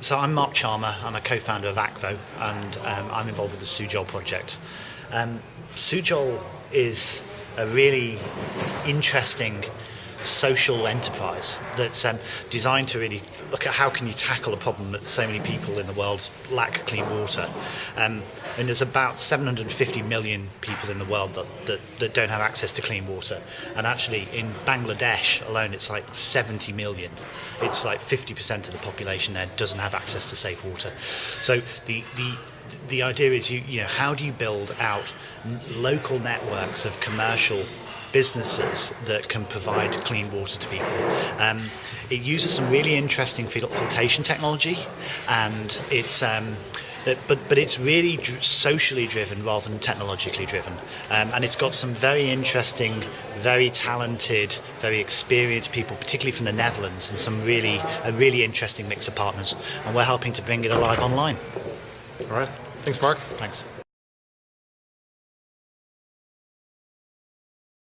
so I'm Mark Charmer. I'm a co-founder of Akvo, and um, I'm involved with the Sujol project. Um, Sujol is a really interesting social enterprise that's um, designed to really look at how can you tackle a problem that so many people in the world lack clean water. Um, and there's about 750 million people in the world that, that, that don't have access to clean water. And actually in Bangladesh alone, it's like 70 million. It's like 50% of the population there doesn't have access to safe water. So the, the the idea is you, you know how do you build out local networks of commercial businesses that can provide clean water to people. Um, it uses some really interesting filtration technology, and it's. Um, but but it's really socially driven rather than technologically driven, um, and it's got some very interesting, very talented, very experienced people, particularly from the Netherlands, and some really a really interesting mix of partners, and we're helping to bring it alive online. All right. Thanks, Mark. Thanks.